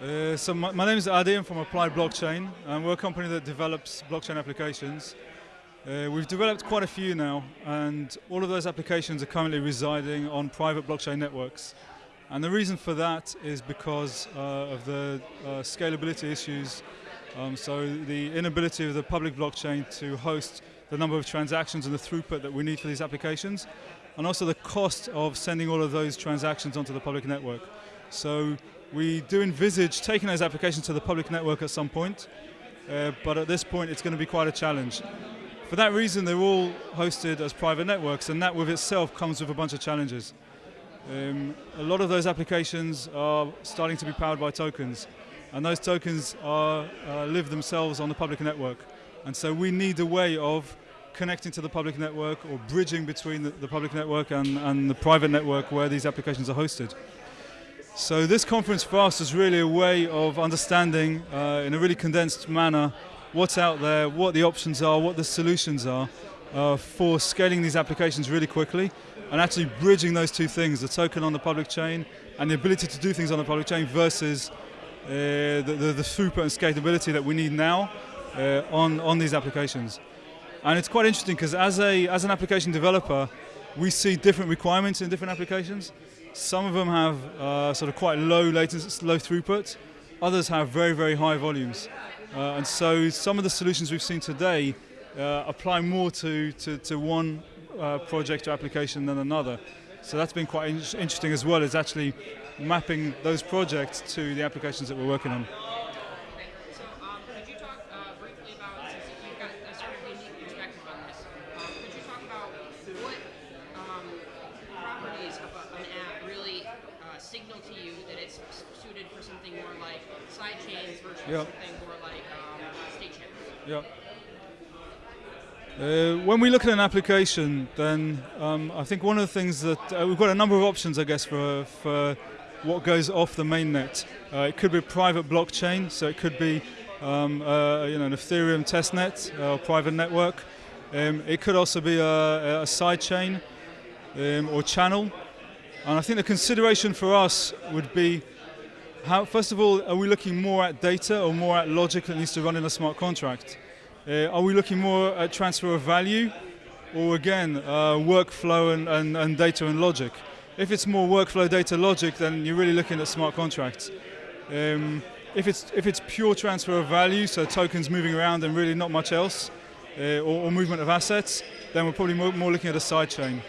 Uh, so my, my, name is Adi, I'm from Applied Blockchain, and we're a company that develops blockchain applications. Uh, we've developed quite a few now, and all of those applications are currently residing on private blockchain networks. And the reason for that is because uh, of the uh, scalability issues. Um, so the inability of the public blockchain to host the number of transactions and the throughput that we need for these applications, and also the cost of sending all of those transactions onto the public network. So we do envisage taking those applications to the public network at some point, uh, but at this point it's going to be quite a challenge. For that reason, they're all hosted as private networks, and that with itself comes with a bunch of challenges. Um, a lot of those applications are starting to be powered by tokens, and those tokens are, uh, live themselves on the public network. And so we need a way of connecting to the public network or bridging between the, the public network and, and the private network where these applications are hosted. So this conference for us is really a way of understanding uh, in a really condensed manner what's out there, what the options are, what the solutions are uh, for scaling these applications really quickly and actually bridging those two things, the token on the public chain and the ability to do things on the public chain versus uh, the, the, the, throughput and scalability that we need now uh, on, on these applications. And it's quite interesting because as, a, as an application developer, we see different requirements in different applications. Some of them have uh, sort of quite low latency, low throughput. Others have very, very high volumes. Uh, and so some of the solutions we've seen today uh, apply more to, to, to one uh, project or application than another. So that's been quite in interesting as well, is actually mapping those projects to the applications that we're working on. signal to you that it's suited for something more like side chains versus yep. something more like um. Yeah. Uh, when we look at an application, then um, I think one of the things that uh, we've got a number of options, I guess, for, for what goes off the mainnet. Uh, it could be a private blockchain, so it could be um, uh, you know, an Ethereum testnet uh, or private network. Um, it could also be a, a side chain um, or channel. And I think the consideration for us would be, how, first of all, are we looking more at data or more at logic that needs to run in a smart contract? Uh, are we looking more at transfer of value or again, uh, workflow and, and, and, data and logic? If it's more workflow, data, logic, then you're really looking at smart contracts. Um, if it's, if it's pure transfer of value, so tokens moving around and really not much else, uh, or, or, movement of assets, then we're probably more, more looking at a side chain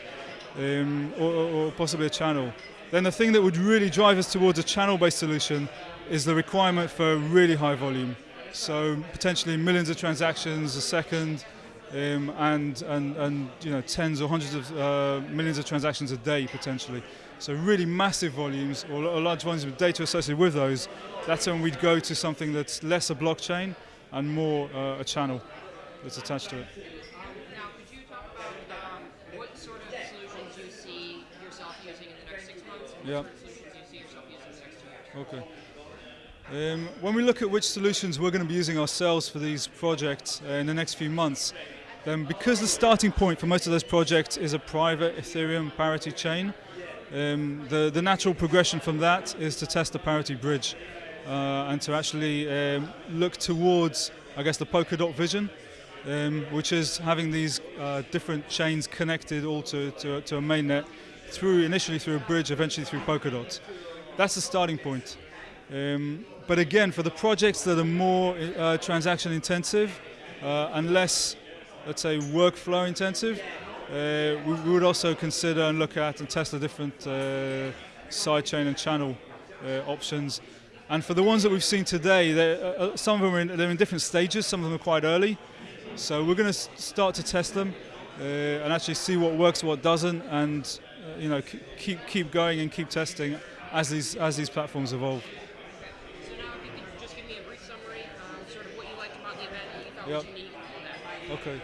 um, or, or, possibly a channel. Then the thing that would really drive us towards a channel-based solution is the requirement for really high volume. So potentially millions of transactions a second, um, and, and, and you know, tens or hundreds of uh, millions of transactions a day potentially. So really massive volumes or, or large volumes of data associated with those, that's when we'd go to something that's less a blockchain and more uh, a channel that's attached to it. Yeah. Okay. Um, when we look at which solutions we're going to be using ourselves for these projects uh, in the next few months, then because the starting point for most of those projects is a private Ethereum parity chain, um, the, the natural progression from that is to test the parity bridge uh, and to actually um, look towards, I guess, the Polkadot vision, um, which is having these uh, different chains connected all to, to, to a mainnet through initially through a bridge, eventually through Polkadot. That's the starting point. Um, but again, for the projects that are more uh, transaction intensive uh, and less, let's say, workflow intensive, uh, we, we, would also consider and look at and test the different uh, sidechain and channel uh, options. And for the ones that we've seen today, uh, some of them are in, they're in different stages, some of them are quite early. So we're going to start to test them and actually see what works, what doesn't, and uh, you know, keep keep going and keep testing as these as these platforms evolve. So now, if you could just give me a brief summary, sort of what you liked about the event, what you thought yep. was unique, all that. Okay.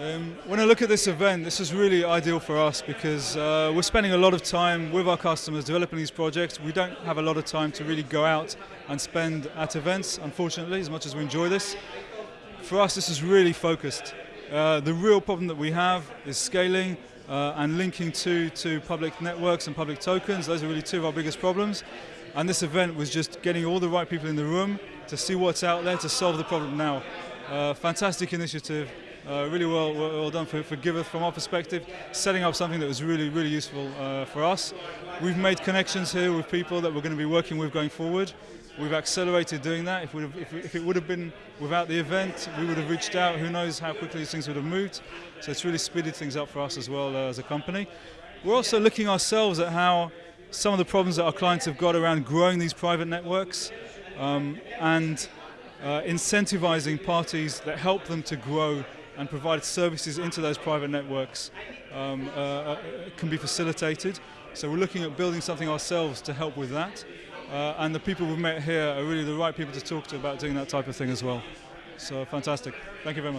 Um, when I look at this event, this is really ideal for us because uh, we're spending a lot of time with our customers developing these projects. We don't have a lot of time to really go out and spend at events, unfortunately, as much as we enjoy this. For us, this is really focused. Uh, the real problem that we have is scaling uh, and linking to, to public networks and public tokens. Those are really two of our biggest problems. And this event was just getting all the right people in the room to see what's out there to solve the problem now. Uh, fantastic initiative. Uh, really well, well, done for, for Giveth from our perspective, setting up something that was really, really useful uh, for us. We've made connections here with people that we're going to be working with going forward. We've accelerated doing that. If, if, if, it would have been without the event, we would have reached out. Who knows how quickly these things would have moved. So it's really speeded things up for us as well uh, as a company. We're also looking ourselves at how some of the problems that our clients have got around growing these private networks um, and uh, incentivizing parties that help them to grow and provide services into those private networks um, uh, uh, can be facilitated. So we're looking at building something ourselves to help with that. Uh, and the people we've met here are really the right people to talk to about doing that type of thing as well. So fantastic. Thank you very much.